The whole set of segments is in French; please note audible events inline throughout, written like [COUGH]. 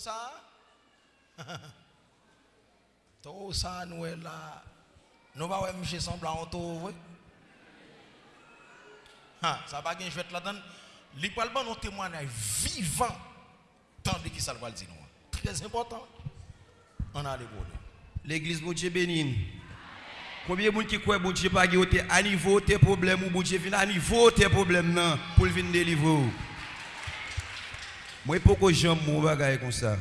ça Tout ça, nous est là. Nous va voir monsieur semblant en ça va gagner, je vais te la donner. Les palmes ont témoignage vivant. Tandis que ça le dire, Très important. On a les bonnes. L'église, bon Dieu bénisse. Combien de gens qui croient que bon à niveau tes problèmes ou bon vient à niveau tes problèmes pour venir délivrer Mwen pou ko jom moun bagay kon sa.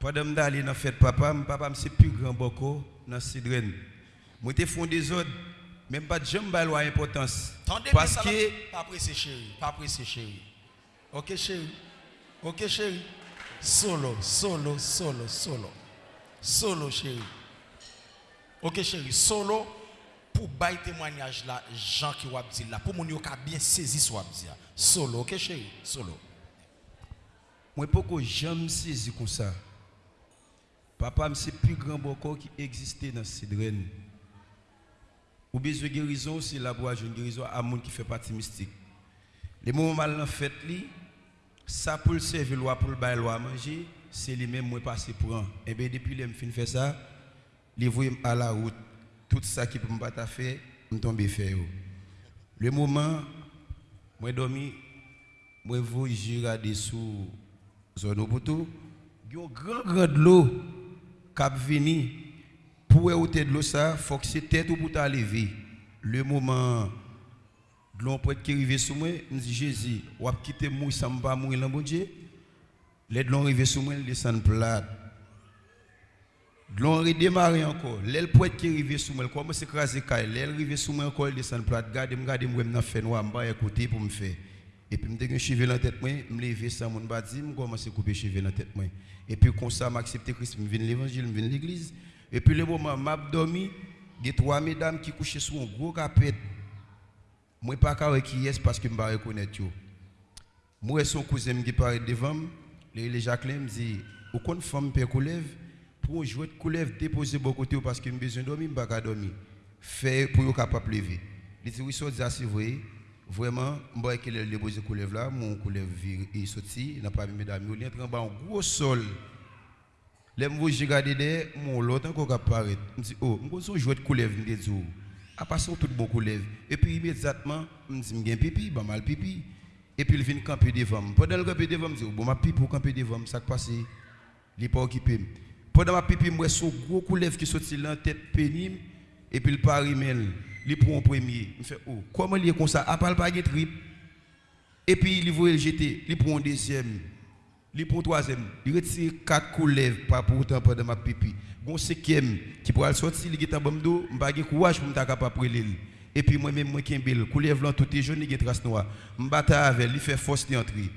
Padam da li nan fèt papa, mwen papa mse pi gran boko nan sidren. Mwen te fon de zod, men bat jom balwa impotans. Tande mwen sa la, pa prese chéri, pa prese chéri. Ok chéri, ok chéri. Solo, solo, solo, solo. Solo chéri. Ok chéri, solo pou bay témoignage la, jan ki wap di la. Pou moun yo ka bien sezi swap di la. Solo, ok chéri, solo. Mwen poko jam sezi kon sa. Papa mse pi gran boko ki egziste nan sidren. Ou bezwe gerizon, se la bo a joun gerizon a moun ki fe pati mistik. Le moun mal nan fet li, sa pou l seve lwa pou l bay lwa manje, se li men mwen pase pou an. Eh Ebe depi le m fin fe sa, li voye m a la out. Tout sa ki pou m pata fe, m tombe fe yo. Le mouman, mwen domi, mwen voye jira de sou... zone Obutu, yon grand grand de l'eau cap vini pour ôter e de l'eau ça, faut que c'est tête ou à lever. Le moment de l'on peut qui arriver sous moi, me dit Jésus, ou quitter quitter moi sans pas mourir dans bon Dieu. Les de l'on arriver sous moi, descend plat. De l'on redémarrer encore, l'aile poète qui arriver sous moi, commence à écraser caille, l'aile arriver sous moi encore, descend plat. Gardez-moi, gardez-moi, je vais faire noir, je vais écouter pour me faire. Et puis, je me cheveux dans la tête, je me levé sans mon badi, je commence à couper cheveux dans la tête. Et puis, comme ça, je accepté Christ, je viens l'évangile, je viens l'église. Et puis, le moment où je dormi, il y a trois mesdames qui couchaient sur un gros capet. Je ne pas qui est parce que je ne reconnais pas. Moi, son cousin qui paraît devant moi, Le Jacqueline me dit Au compte femme, père Koulev, pour jouer de Koulev, déposer bon côté parce que j'ai besoin de dormir, je ne pas dormir. Fait pour être capable de lever. Il dit Oui, ça, ah, c'est vrai. Vraiment, je vais qu'il déposer coulev là, mon est sorti, n'a pas mis mesdames, il en bas un gros sol. Là, je j'ai regardé mon l'autre encore apparaît. Je me dis, oh, je vais jouer de coulev, je me dis, à passer tout bon coulev. Et puis immédiatement, je me dis, pipi, bah mal pipi. Et puis il vient camper devant moi. Pendant le camper devant moi, je dis, bon, ma pipi pour camper devant moi, ça qui passe, il n'est pas occupé. Pendant ma pipi, moi, son gros qui sorti tête pénible, et puis le il prend premier. Il fait, oh, comment il est comme ça? À part le paquet trip. Et puis il voit le jeter, il prend un deuxième, il prend un troisième, il retire quatre couleves pas pour autant pendant ma pipi. Bon cinquième qui pourra sortir, il est en bas d'eau, n'ai pas courage pour me capable de. Et puis moi-même, moi un coulev blanc, tout est jaune, il est trace noire. Je bats avec, il fait force d'entrer.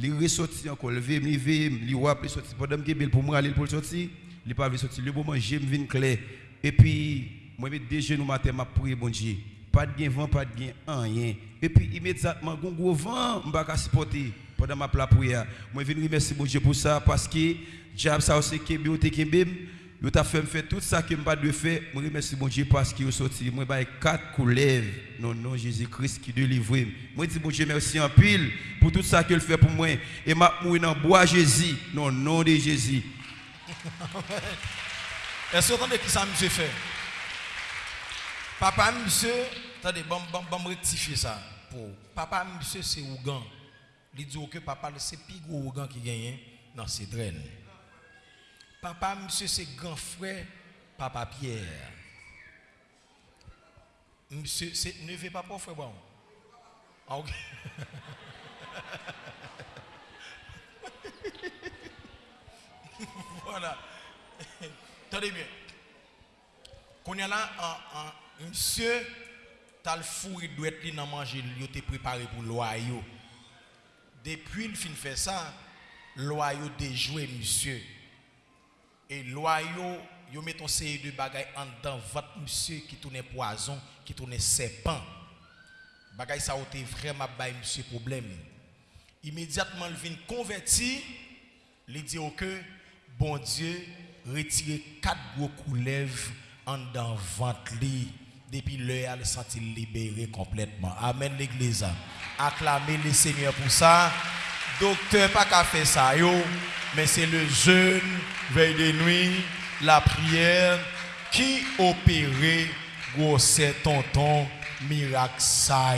Il ressorti encore, il veut, il veut, il voit, il sorti. Pendant que pour moi aller pour sortir, il pas sortir. Le moment, j'aime venir clair. Et puis, moi, je déjà nous matin, je prie, bon Dieu. Pas de vent, pas de rien. Et puis, immédiatement, un gros vent, je ne pas supporter pendant ma prière. Moi, je remercier bon Dieu pour ça, parce que, diable, ça aussi, qui Yo t'a fait faire tout ça que je pas de faire. Je remercie mon Dieu parce qu'il est sorti. Moi, j'ai quatre couleves. Non, non, Jésus-Christ qui délivre. Je dis mon Dieu merci en pile pour tout ça qu'il fait pour moi. Et ma mourir dans bois Jésus. Non, non de Jésus. [LAUGHS] Est-ce que vous entendez qui ça monsieur fait? Papa, monsieur, attendez, bon, bon, bon, rectifier ça. Papa, monsieur, c'est Ougan. Il dit que papa, c'est plus gros Ougan qui gagne dans ces draines. Papa, monsieur, c'est grand frère, papa Pierre. Monsieur, c'est neveu papa, frère bon. Ah, [LAUGHS] voilà. Attendez bien. Qu'on y a là, en, en, monsieur, t'as le four, il doit être dans manger, il était préparé pour loyau. Depuis il fin fait ça, loyau déjoué, monsieur. Et loyaux, yo met ton série de bagaille en dedans votre monsieur qui tourne poison, qui tourne serpent. Bagaille ça a vraiment bay monsieur problème. Immédiatement il vient converti, il dit que bon Dieu retire quatre gros couleves en dedans ventre depuis l'heure elle senti libéré complètement. Amen l'église. Acclamez le Seigneur pour ça. Docteur pas qu'à faire ça yo, mais c'est le jeûne veille de nuit la prière qui opérait gros tonton miracle ça.